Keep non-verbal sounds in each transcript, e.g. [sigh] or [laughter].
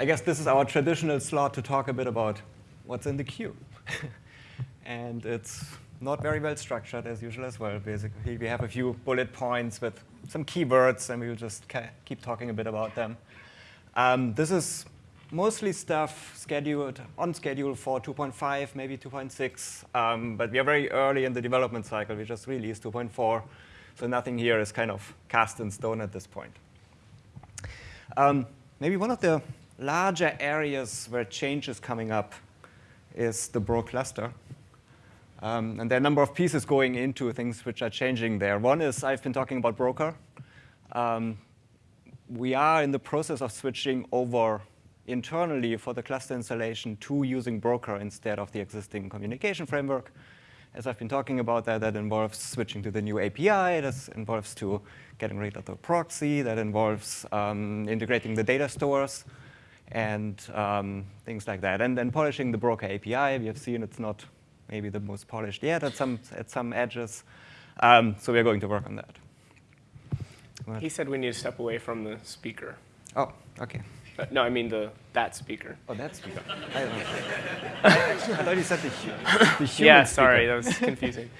I guess this is our traditional slot to talk a bit about what's in the queue. [laughs] and it's not very well structured as usual as well. Basically, we have a few bullet points with some keywords, and we'll just keep talking a bit about them. Um, this is mostly stuff scheduled on schedule for 2.5, maybe 2.6, um, but we are very early in the development cycle. We just released 2.4, so nothing here is kind of cast in stone at this point. Um, maybe one of the larger areas where change is coming up is the Bro cluster. Um, and there are a number of pieces going into things which are changing there. One is I've been talking about Broker. Um, we are in the process of switching over internally for the cluster installation to using Broker instead of the existing communication framework. As I've been talking about that, that involves switching to the new API, that involves to getting rid of the proxy, that involves um, integrating the data stores and um, things like that. And then polishing the Broker API. We have seen it's not maybe the most polished yet at some, at some edges. Um, so we're going to work on that. He said we need to step away from the speaker. Oh, OK. Uh, no, I mean the that speaker. Oh, that speaker. I don't know. [laughs] I thought you said the, hu the human Yeah, speaker. sorry, that was confusing.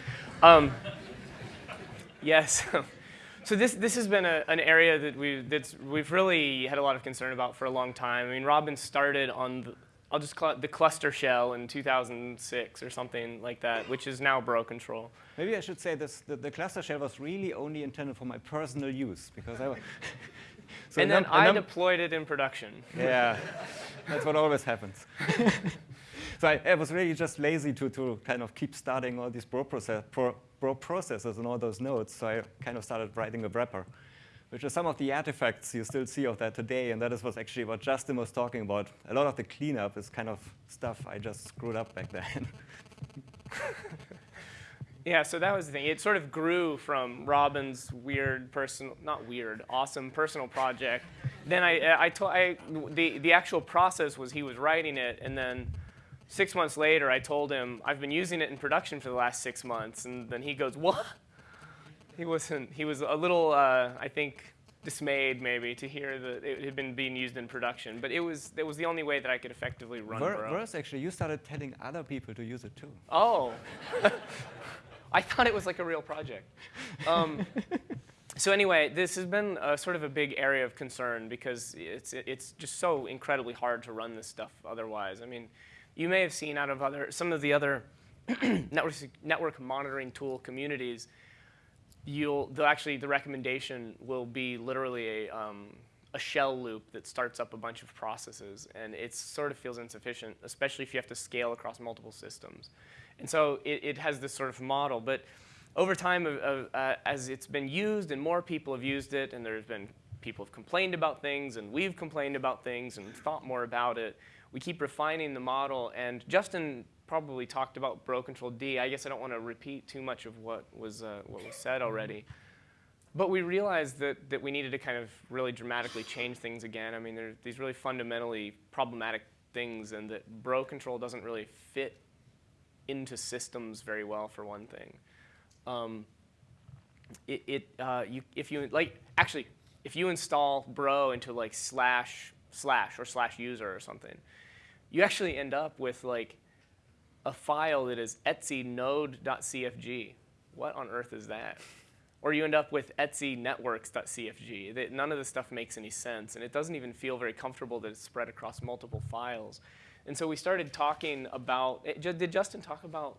um, yes. [laughs] so this this has been a, an area that we that's we've really had a lot of concern about for a long time. I mean, Robin started on the, I'll just call it the cluster shell in 2006 or something like that, which is now Bro Control. Maybe I should say this: the, the cluster shell was really only intended for my personal use because I. [laughs] so and then I deployed it in production. Yeah, that's what always happens. [laughs] so I, I, was really just lazy to, to kind of keep starting all these bro, process, pro, bro processes and all those nodes. So I kind of started writing a wrapper, which are some of the artifacts you still see of that today. And that is was actually what Justin was talking about. A lot of the cleanup is kind of stuff I just screwed up back then. [laughs] Yeah, so that was the thing. It sort of grew from Robin's weird personal, not weird, awesome personal project. then I, I told, I, the, the actual process was he was writing it, and then six months later, I told him, I've been using it in production for the last six months. And then he goes, what? He wasn't, he was a little, uh, I think, dismayed maybe to hear that it had been being used in production. But it was, it was the only way that I could effectively run Ver Bro. Worse, actually, you started telling other people to use it too. Oh. [laughs] I thought it was like a real project. Um, so anyway, this has been a, sort of a big area of concern because it's, it's just so incredibly hard to run this stuff otherwise. I mean, you may have seen out of other, some of the other [clears throat] network, network monitoring tool communities, you'll, actually, the recommendation will be literally a, um, a shell loop that starts up a bunch of processes. And it sort of feels insufficient, especially if you have to scale across multiple systems. And so it, it has this sort of model. But over time, uh, as it's been used and more people have used it, and there's been people have complained about things, and we've complained about things and thought more about it, we keep refining the model. And Justin probably talked about Bro Control D. I guess I don't want to repeat too much of what was, uh, what was said already. But we realized that, that we needed to kind of really dramatically change things again. I mean, there's these really fundamentally problematic things, and that Bro Control doesn't really fit into systems very well, for one thing. Um, it, it uh, you, if you, like, actually, if you install bro into like slash slash or slash user or something, you actually end up with like a file that is etsy node.cfg. What on earth is that? Or you end up with etsy networks.cfg. None of this stuff makes any sense, and it doesn't even feel very comfortable that it's spread across multiple files. And so we started talking about, eh, did Justin talk about?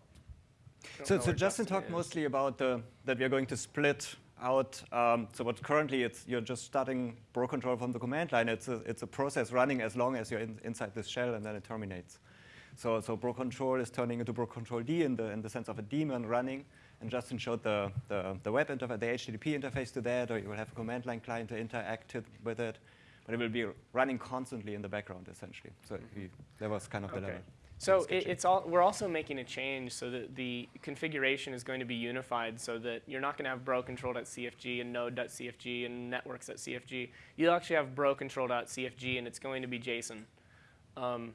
So, so Justin talked is. mostly about the, that we are going to split out. Um, so what currently it's, you're just starting bro control from the command line. It's a, it's a process running as long as you're in, inside this shell and then it terminates. So, so bro control is turning into bro control D in the, in the sense of a daemon running. And Justin showed the, the, the web interface, the HTTP interface to that, or you will have a command line client to interact with it but it will be running constantly in the background, essentially. So we, that was kind of the okay. level. So it, it's all, we're also making a change so that the configuration is going to be unified so that you're not going to have bro-control.cfg and node.cfg and networks.cfg. You'll actually have bro-control.cfg and it's going to be JSON. Um,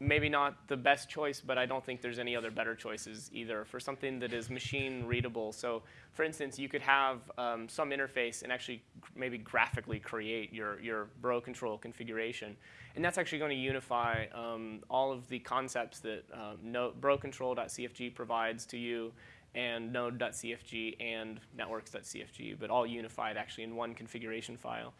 maybe not the best choice, but I don't think there's any other better choices either for something that is machine readable. So for instance, you could have um, some interface and actually maybe graphically create your, your bro control configuration. And that's actually going to unify um, all of the concepts that um, no, brocontrol.cfg provides to you and node.cfg and networks.cfg, but all unified actually in one configuration file.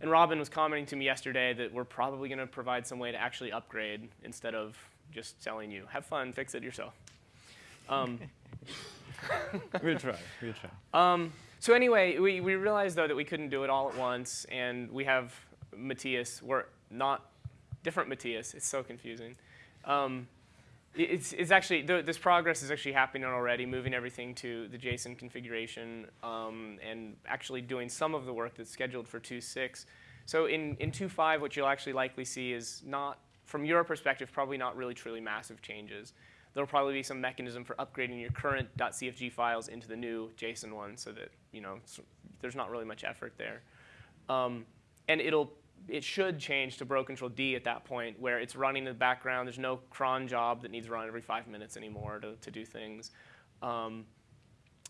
And Robin was commenting to me yesterday that we're probably going to provide some way to actually upgrade instead of just selling you. Have fun, fix it yourself. Um, [laughs] we'll try. We'll try. Um, so anyway, we, we realized though that we couldn't do it all at once, and we have Matthias. We're not different Matthias. It's so confusing. Um, it's, it's actually, this progress is actually happening already, moving everything to the JSON configuration um, and actually doing some of the work that's scheduled for 2.6. So in, in 2.5, what you'll actually likely see is not, from your perspective, probably not really truly massive changes. There'll probably be some mechanism for upgrading your current .cfg files into the new JSON one so that, you know, there's not really much effort there. Um, and it'll it should change to bro control D at that point where it's running in the background. There's no cron job that needs to run every five minutes anymore to, to do things. Um,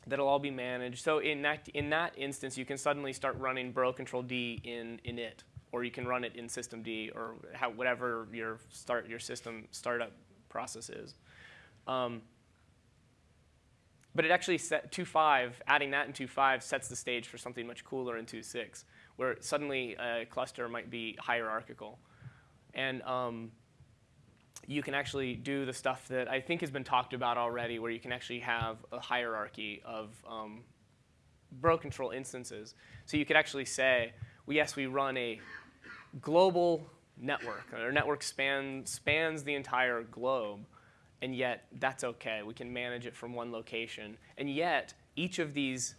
that'll all be managed. So in that, in that instance, you can suddenly start running bro control D in init, or you can run it in systemd, or how, whatever your, start, your system startup process is. Um, but it actually set 2.5, adding that in 2.5 sets the stage for something much cooler in 2.6 where suddenly a cluster might be hierarchical. And um, you can actually do the stuff that I think has been talked about already, where you can actually have a hierarchy of um, bro control instances. So you could actually say, well, yes, we run a global network. Our network span, spans the entire globe, and yet that's OK. We can manage it from one location. And yet, each of these,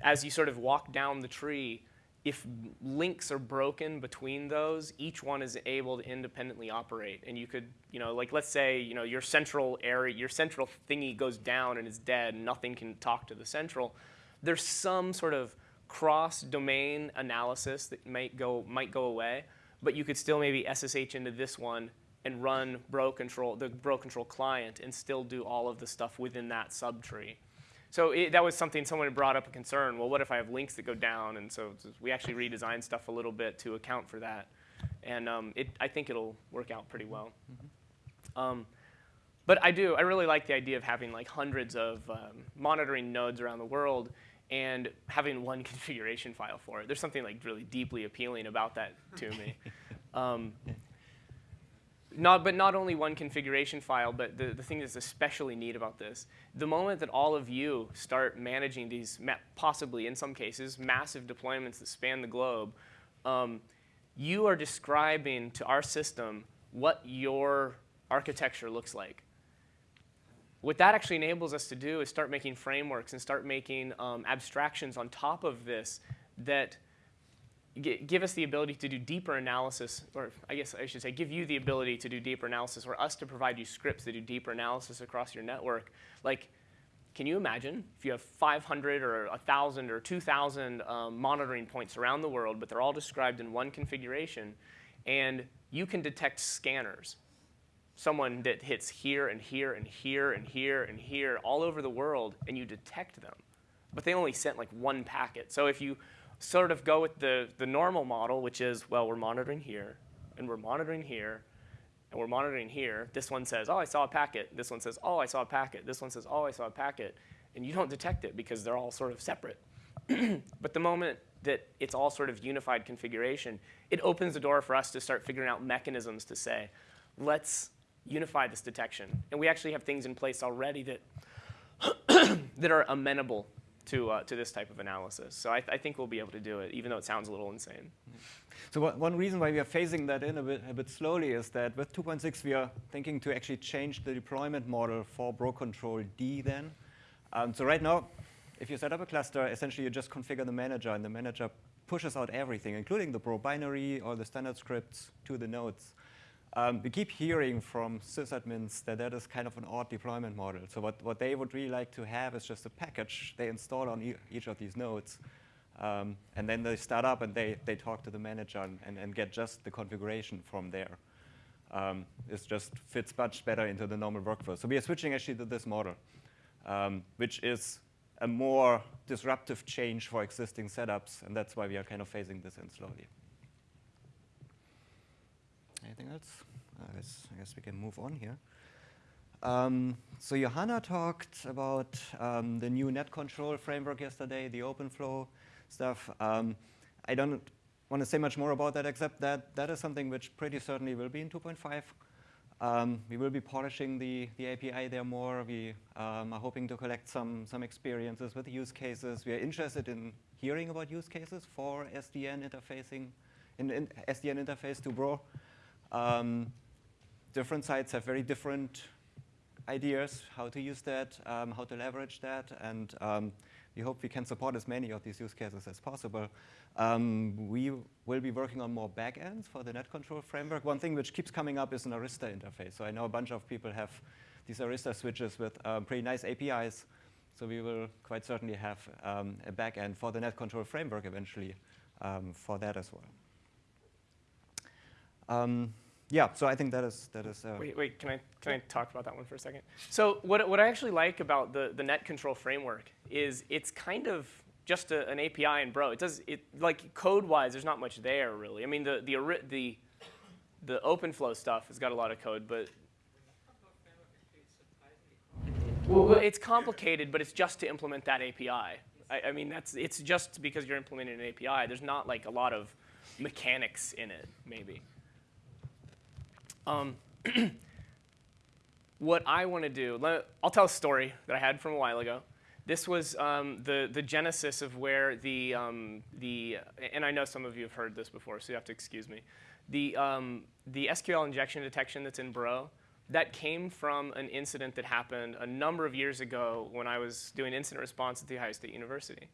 as you sort of walk down the tree, if links are broken between those, each one is able to independently operate. And you could, you know, like let's say, you know, your central area, your central thingy goes down and is dead, and nothing can talk to the central. There's some sort of cross-domain analysis that might go might go away, but you could still maybe SSH into this one and run bro control, the bro control client, and still do all of the stuff within that subtree. So it, that was something someone had brought up a concern. Well, what if I have links that go down? And so we actually redesigned stuff a little bit to account for that. And um, it, I think it'll work out pretty well. Mm -hmm. um, but I do, I really like the idea of having like hundreds of um, monitoring nodes around the world and having one [laughs] configuration file for it. There's something like really deeply appealing about that to me. [laughs] Um, not, but not only one configuration file, but the, the thing that's especially neat about this, the moment that all of you start managing these, possibly in some cases, massive deployments that span the globe, um, you are describing to our system what your architecture looks like. What that actually enables us to do is start making frameworks and start making um, abstractions on top of this that give us the ability to do deeper analysis, or I guess I should say give you the ability to do deeper analysis, or us to provide you scripts that do deeper analysis across your network. Like, can you imagine if you have 500 or 1,000 or 2,000 um, monitoring points around the world, but they're all described in one configuration, and you can detect scanners, someone that hits here and here and here and here and here all over the world, and you detect them. But they only sent like one packet. So if you sort of go with the, the normal model, which is, well, we're monitoring here, and we're monitoring here, and we're monitoring here. This one says, oh, I saw a packet. This one says, oh, I saw a packet. This one says, oh, I saw a packet. And you don't detect it because they're all sort of separate. [clears throat] but the moment that it's all sort of unified configuration, it opens the door for us to start figuring out mechanisms to say, let's unify this detection. And we actually have things in place already that, [clears throat] that are amenable to, uh, to this type of analysis. So I, th I, think we'll be able to do it, even though it sounds a little insane. So one reason why we are phasing that in a bit, a bit slowly is that with 2.6 we are thinking to actually change the deployment model for Bro Control D then. Um, so right now, if you set up a cluster, essentially you just configure the manager, and the manager pushes out everything, including the Bro binary or the standard scripts to the nodes. Um, we keep hearing from sysadmins that that is kind of an odd deployment model. So what, what they would really like to have is just a package they install on e each of these nodes. Um, and then they start up and they, they talk to the manager and, and, and, get just the configuration from there. um, it just fits much better into the normal workflow. So we are switching actually to this model, um, which is a more disruptive change for existing setups, and that's why we are kind of phasing this in slowly. Anything else? I guess, I guess we can move on here. Um, so Johanna talked about um, the new net control framework yesterday, the OpenFlow stuff. Um, I don't want to say much more about that except that that is something which pretty certainly will be in 2.5. Um, we will be polishing the, the API there more. We um, are hoping to collect some, some experiences with use cases. We are interested in hearing about use cases for SDN interfacing, in, in SDN interface to Bro. Um, different sites have very different ideas how to use that, um, how to leverage that, and um, we hope we can support as many of these use cases as possible. Um, we will be working on more backends for the net control framework. One thing which keeps coming up is an Arista interface. So I know a bunch of people have these Arista switches with um, pretty nice APIs. So we will quite certainly have um, a backend for the net control framework eventually um, for that as well. Yeah, so I think that is that is. Uh, wait, wait. Can I can I talk about that one for a second? So what what I actually like about the the net control framework is it's kind of just a, an API in Bro. It does it like code wise. There's not much there really. I mean the the the the OpenFlow stuff has got a lot of code, but well, it's complicated, but it's just to implement that API. I, I mean that's it's just because you're implementing an API. There's not like a lot of mechanics in it, maybe. Um, [clears throat] what I want to do, let, I'll tell a story that I had from a while ago. This was um, the, the genesis of where the, um, the, and I know some of you have heard this before, so you have to excuse me. The, um, the SQL injection detection that's in Bro, that came from an incident that happened a number of years ago when I was doing incident response at The Ohio State University.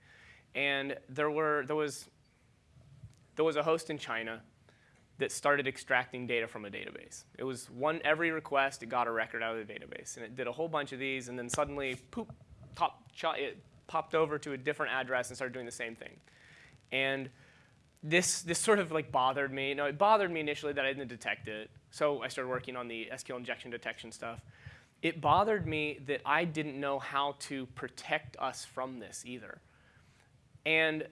And there, were, there, was, there was a host in China that started extracting data from a database. It was one every request, it got a record out of the database, and it did a whole bunch of these, and then suddenly, poop, top, it popped over to a different address and started doing the same thing. And this this sort of like bothered me. No, it bothered me initially that I didn't detect it, so I started working on the SQL injection detection stuff. It bothered me that I didn't know how to protect us from this either. And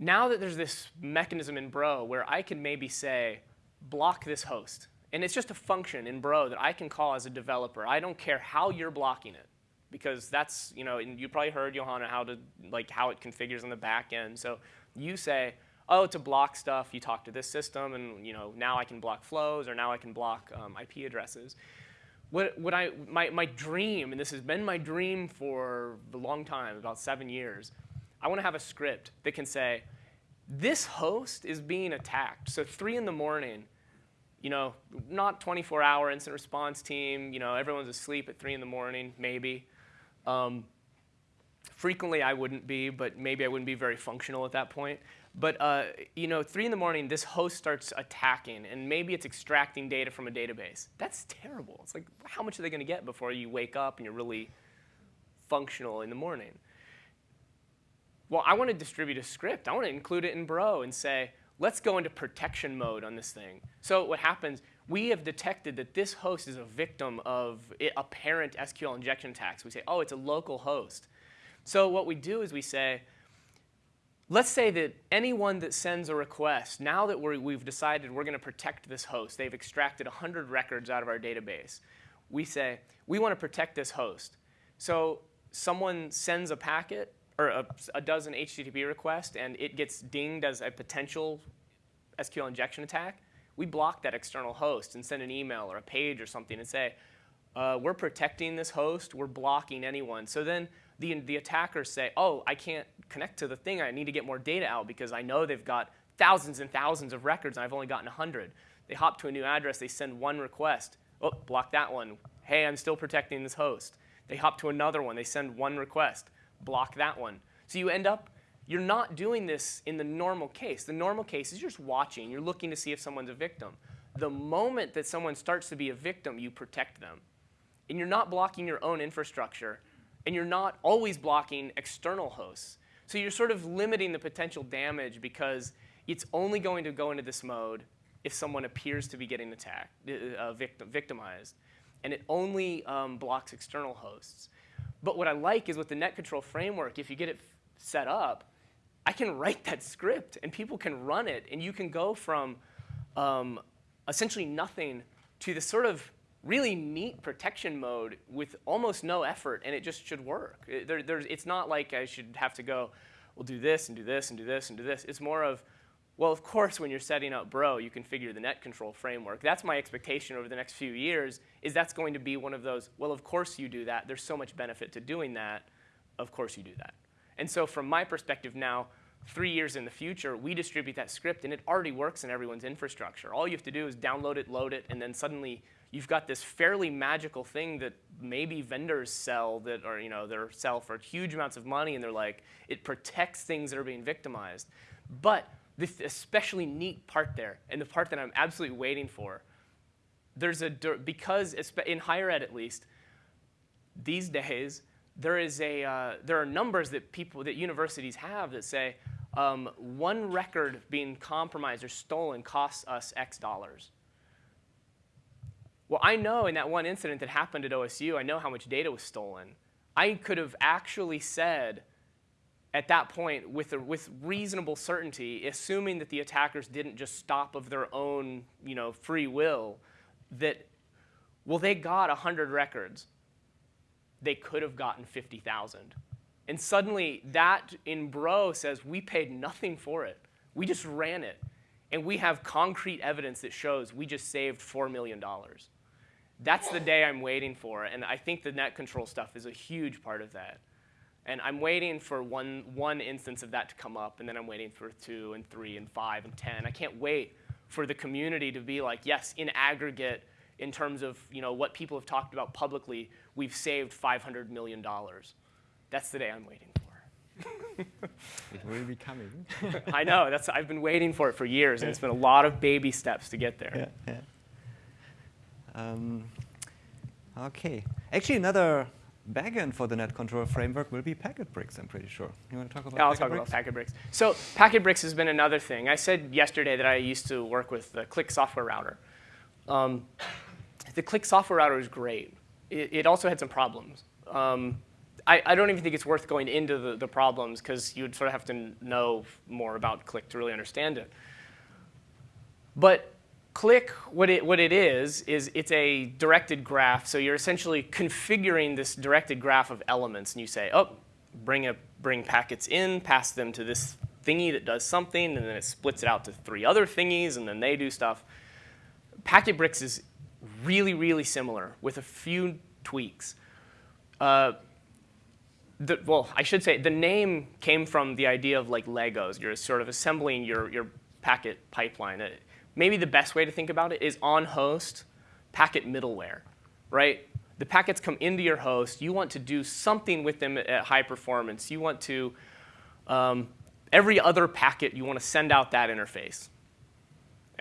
now that there's this mechanism in Bro where I can maybe say, block this host, and it's just a function in Bro that I can call as a developer. I don't care how you're blocking it, because that's, you know, and you probably heard, Johanna, how to, like, how it configures on the back end. So you say, oh, to block stuff, you talk to this system, and, you know, now I can block flows, or now I can block um, IP addresses. What, what I, my, my dream, and this has been my dream for a long time, about seven years, I want to have a script that can say, this host is being attacked. So 3 in the morning, you know, not 24-hour incident response team. You know, everyone's asleep at 3 in the morning, maybe. Um, frequently, I wouldn't be, but maybe I wouldn't be very functional at that point. But uh, you know, 3 in the morning, this host starts attacking, and maybe it's extracting data from a database. That's terrible. It's like, how much are they going to get before you wake up and you're really functional in the morning? Well, I want to distribute a script. I want to include it in Bro and say, let's go into protection mode on this thing. So what happens, we have detected that this host is a victim of apparent SQL injection attacks. We say, oh, it's a local host. So what we do is we say, let's say that anyone that sends a request, now that we have decided we're going to protect this host, they've extracted 100 records out of our database, we say, we want to protect this host. So someone sends a packet, or a, a dozen HTTP requests and it gets dinged as a potential SQL injection attack, we block that external host and send an email or a page or something and say, uh, we're protecting this host, we're blocking anyone. So then the, the attackers say, oh, I can't connect to the thing, I need to get more data out because I know they've got thousands and thousands of records and I've only gotten 100. They hop to a new address, they send one request, oh, block that one. Hey, I'm still protecting this host. They hop to another one, they send one request block that one. So you end up, you're not doing this in the normal case. The normal case is you're just watching. You're looking to see if someone's a victim. The moment that someone starts to be a victim, you protect them. And you're not blocking your own infrastructure. And you're not always blocking external hosts. So you're sort of limiting the potential damage because it's only going to go into this mode if someone appears to be getting attacked, uh, uh, victim, victimized, and it only um, blocks external hosts. But what I like is with the net control framework, if you get it set up, I can write that script and people can run it and you can go from um, essentially nothing to the sort of really neat protection mode with almost no effort and it just should work. It, there, it's not like I should have to go, we'll do this and do this and do this and do this. It's more of, well, of course, when you're setting up Bro, you configure the net control framework. That's my expectation over the next few years, is that's going to be one of those, well, of course you do that. There's so much benefit to doing that. Of course you do that. And so from my perspective now, three years in the future, we distribute that script, and it already works in everyone's infrastructure. All you have to do is download it, load it, and then suddenly you've got this fairly magical thing that maybe vendors sell that are, you know, they sell for huge amounts of money, and they're like, it protects things that are being victimized. But this especially neat part there, and the part that I'm absolutely waiting for, there's a, because in higher ed at least, these days, there is a, uh, there are numbers that people, that universities have that say um, one record being compromised or stolen costs us X dollars. Well, I know in that one incident that happened at OSU, I know how much data was stolen. I could have actually said at that point with, a, with reasonable certainty, assuming that the attackers didn't just stop of their own you know, free will, that, well, they got 100 records they could have gotten 50,000. And suddenly that in Bro says we paid nothing for it. We just ran it. And we have concrete evidence that shows we just saved $4 million. That's the day I'm waiting for. And I think the net control stuff is a huge part of that. And I'm waiting for one, one instance of that to come up, and then I'm waiting for two and three and five and 10. I can't wait for the community to be like, yes, in aggregate, in terms of you know, what people have talked about publicly, we've saved $500 million. That's the day I'm waiting for. it [laughs] will be coming. [laughs] I know. That's, I've been waiting for it for years, and it's been a lot of baby steps to get there. Yeah, yeah. Um, OK. Actually, another backend for the net control framework will be Packetbricks, I'm pretty sure. You want to talk about yeah, I'll talk about Packetbricks. So Packetbricks has been another thing. I said yesterday that I used to work with the Click software router. Um, the Click software router is great. It, it also had some problems. Um, I, I, don't even think it's worth going into the, the problems because you would sort of have to know more about Click to really understand it. But Click, what it, what it is, is it's a directed graph. So you're essentially configuring this directed graph of elements. And you say, oh, bring, a, bring packets in, pass them to this thingy that does something, and then it splits it out to three other thingies, and then they do stuff. Packetbricks is really, really similar with a few tweaks. Uh, the, well, I should say the name came from the idea of like Legos. You're sort of assembling your, your packet pipeline. It, maybe the best way to think about it is on host packet middleware, right? The packets come into your host. You want to do something with them at high performance. You want to, um, every other packet, you want to send out that interface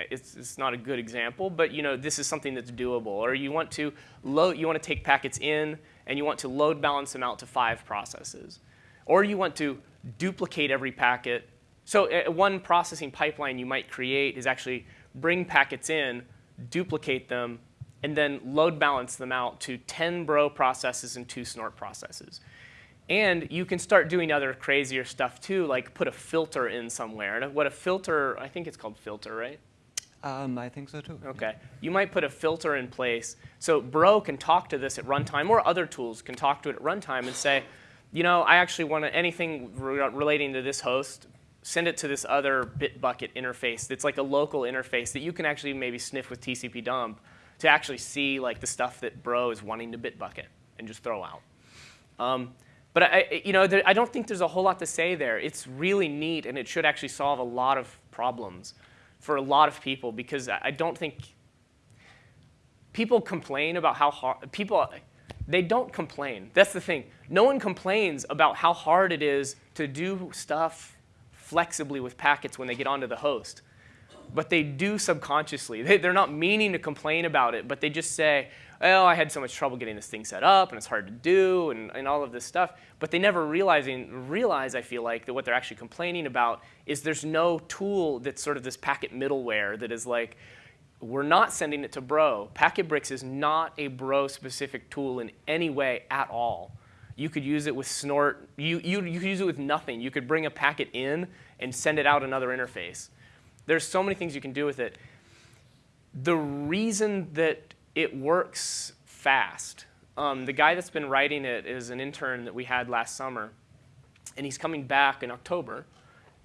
it's, it's not a good example, but you know, this is something that's doable. Or you want to load, you want to take packets in and you want to load balance them out to five processes. Or you want to duplicate every packet. So uh, one processing pipeline you might create is actually bring packets in, duplicate them, and then load balance them out to 10 bro processes and two snort processes. And you can start doing other crazier stuff too, like put a filter in somewhere. And what a filter, I think it's called filter, right? Um, I think so too. Okay. You might put a filter in place. So Bro can talk to this at runtime, or other tools can talk to it at runtime and say, you know, I actually want anything re relating to this host, send it to this other Bitbucket interface that's like a local interface that you can actually maybe sniff with TCP dump to actually see like the stuff that Bro is wanting to Bitbucket and just throw out. Um, but I, you know, there, I don't think there's a whole lot to say there. It's really neat, and it should actually solve a lot of problems for a lot of people because I don't think people complain about how hard people they don't complain. That's the thing. No one complains about how hard it is to do stuff flexibly with packets when they get onto the host. but they do subconsciously. They, they're not meaning to complain about it, but they just say, oh, I had so much trouble getting this thing set up, and it's hard to do, and, and all of this stuff. But they never realizing, realize, I feel like, that what they're actually complaining about is there's no tool that's sort of this packet middleware that is like, we're not sending it to Bro. Packetbricks is not a Bro-specific tool in any way at all. You could use it with Snort. You, you, you could use it with nothing. You could bring a packet in and send it out another interface. There's so many things you can do with it. The reason that it works fast, um, the guy that's been writing it is an intern that we had last summer, and he's coming back in October,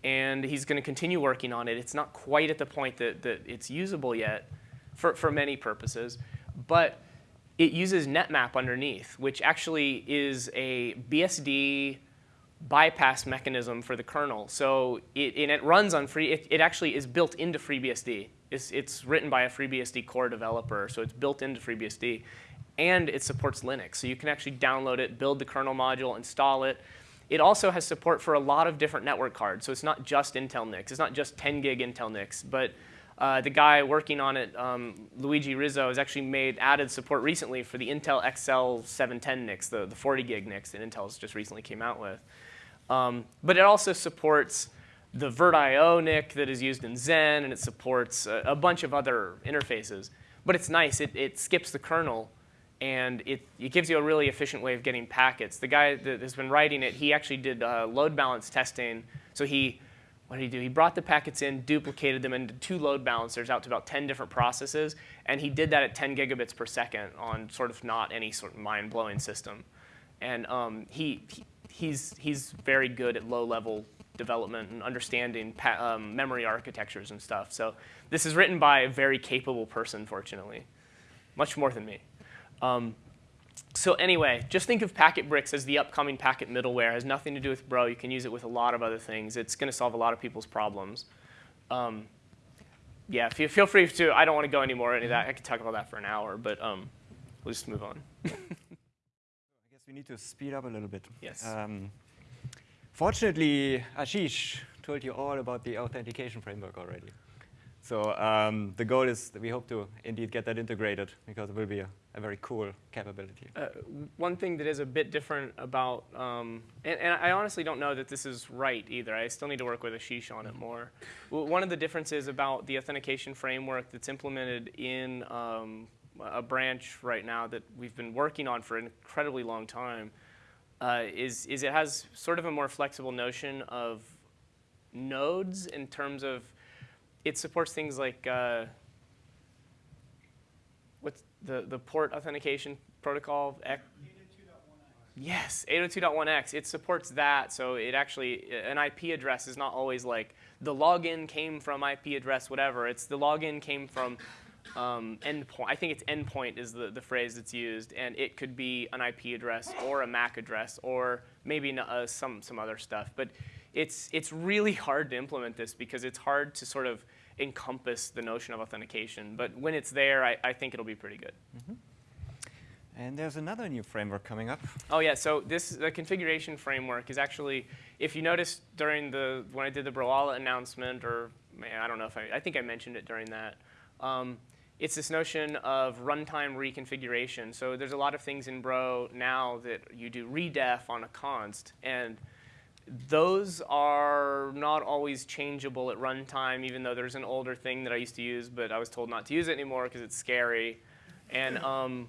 and he's going to continue working on it. It's not quite at the point that, that it's usable yet for, for many purposes, but it uses netmap underneath, which actually is a BSD bypass mechanism for the kernel. So it, and it runs on free, it, it actually is built into FreeBSD. It's, it's written by a FreeBSD core developer, so it's built into FreeBSD. And it supports Linux, so you can actually download it, build the kernel module, install it. It also has support for a lot of different network cards, so it's not just Intel NICs. It's not just 10 gig Intel NICs, but uh, the guy working on it, um, Luigi Rizzo, has actually made added support recently for the Intel XL 710 NICs, the, the 40 gig NICs that Intel's just recently came out with. Um, but it also supports the VirtIO NIC that is used in Xen, and it supports a, a bunch of other interfaces. But it's nice. It, it skips the kernel, and it, it gives you a really efficient way of getting packets. The guy that has been writing it, he actually did uh, load balance testing. So he what did he do? He brought the packets in, duplicated them into two load balancers out to about 10 different processes, and he did that at 10 gigabits per second on sort of not any sort of mind-blowing system. And um, he, he, he's, he's very good at low-level development and understanding um, memory architectures and stuff. So this is written by a very capable person, fortunately, much more than me. Um, so anyway, just think of Packetbricks as the upcoming packet middleware. It has nothing to do with Bro. You can use it with a lot of other things. It's going to solve a lot of people's problems. Um, yeah, feel free to. I don't want to go any more into that. I could talk about that for an hour, but um, we'll just move on. [laughs] I guess we need to speed up a little bit. Yes. Um, fortunately, Ashish told you all about the authentication framework already. So um, the goal is that we hope to indeed get that integrated because it will be a, a very cool capability. Uh, one thing that is a bit different about, um, and, and, I honestly don't know that this is right either. I still need to work with Ashish on it more. One of the differences about the authentication framework that's implemented in um, a branch right now that we've been working on for an incredibly long time uh, is, is it has sort of a more flexible notion of nodes in terms of it supports things like uh, what's the, the port authentication protocol? 802.1x. Yes, 802.1x. It supports that, so it actually, an IP address is not always like the login came from IP address, whatever. It's the login came from um, endpoint. I think it's endpoint is the, the phrase that's used, and it could be an IP address or a MAC address or maybe uh, some, some other stuff. But it's, it's really hard to implement this because it's hard to sort of encompass the notion of authentication. But when it's there, I, I think it'll be pretty good. Mm -hmm. And there's another new framework coming up. Oh yeah, so this the configuration framework is actually, if you noticed during the when I did the Broala announcement, or man, I don't know if I, I think I mentioned it during that. Um, it's this notion of runtime reconfiguration. So there's a lot of things in Bro now that you do redef on a const, and those are not always changeable at runtime, even though there's an older thing that I used to use, but I was told not to use it anymore because it's scary. And um,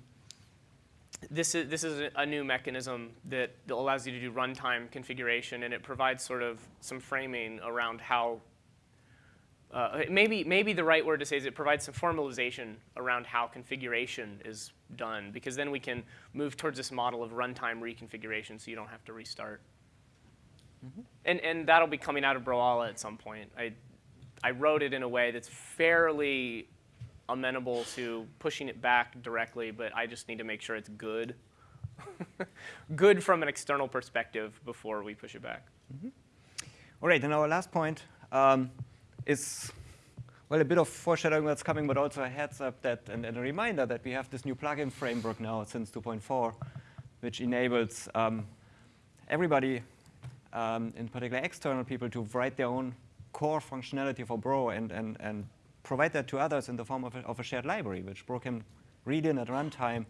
this is, this is a new mechanism that allows you to do runtime configuration, and it provides sort of some framing around how, uh, maybe, maybe the right word to say is it provides some formalization around how configuration is done, because then we can move towards this model of runtime reconfiguration so you don't have to restart. Mm -hmm. And, and that'll be coming out of Broala at some point. I, I wrote it in a way that's fairly amenable to pushing it back directly, but I just need to make sure it's good. [laughs] good from an external perspective before we push it back. Mm -hmm. All right, and our last point um, is, well, a bit of foreshadowing that's coming, but also a heads up that, and, and a reminder that we have this new plugin framework now since 2.4, which enables um, everybody um, in particular external people, to write their own core functionality for Bro and, and, and provide that to others in the form of a, of a shared library, which Bro can read in at runtime.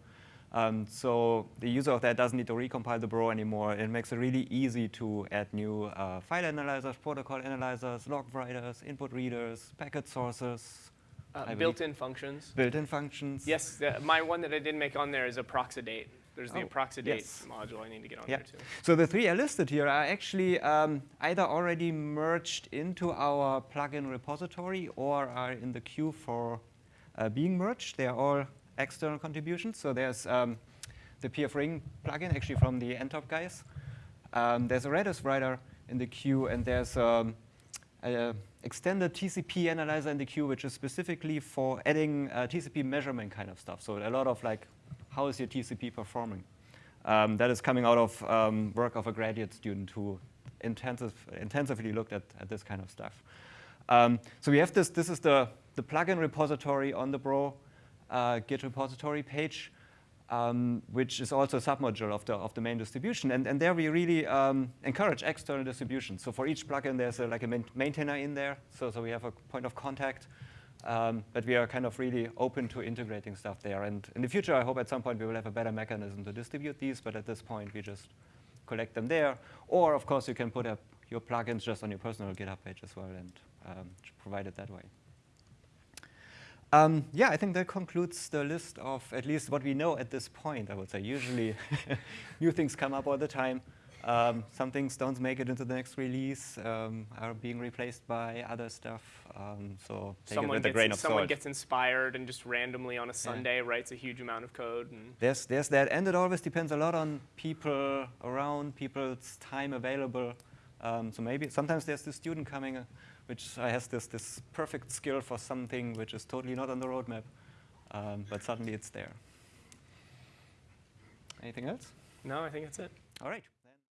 Um, so the user of that doesn't need to recompile the Bro anymore. It makes it really easy to add new uh, file analyzers, protocol analyzers, log writers, input readers, packet sources, Uh, built-in functions. built-in functions. Yes, the, my one that I didn't make on there is Approxidate. There's the Oh, Approxidate yes. module I need to get on Yeah. there too. So the three I listed here are actually um, either already merged into our plugin repository or are in the queue for uh, being merged. They are all external contributions. So there's um, the PF Ring plugin, actually from the NTOP guys. Um, there's a Redis writer in the queue, and there's um, a extended TCP analyzer in the queue, which is specifically for adding uh, TCP measurement kind of stuff. So a lot of like, how is your TCP performing? Um, that is coming out of um, work of a graduate student who intensive, intensively looked at, at this kind of stuff. Um, so we have this, this is the, the plugin repository on the Bro uh, Git repository page, um, which is also a submodule of the, of the main distribution. And, and there we really um, encourage external distributions. So for each plugin, there's a, like a maintainer in there. So, so we have a point of contact. Um, but we are kind of really open to integrating stuff there. And in the future, I hope at some point we will have a better mechanism to distribute these. But at this point, we just collect them there. Or, of course, you can put up your plugins just on your personal GitHub page as well and um, provide it that way. Um, yeah, I think that concludes the list of at least what we know at this point, I would say. Usually, [laughs] new things come up all the time. Um, some things don't make it into the next release, um, are being replaced by other stuff. Um, so Someone it with a gets, grain of someone salt. gets inspired and just randomly on a Sunday writes a huge amount of code. And There's, there's that, and it always depends a lot on people around, people's time available. Um, so maybe sometimes there's this student coming, uh, which has this, this perfect skill for something which is totally not on the roadmap, um, but suddenly it's there. Anything else? no, I think that's it. All right.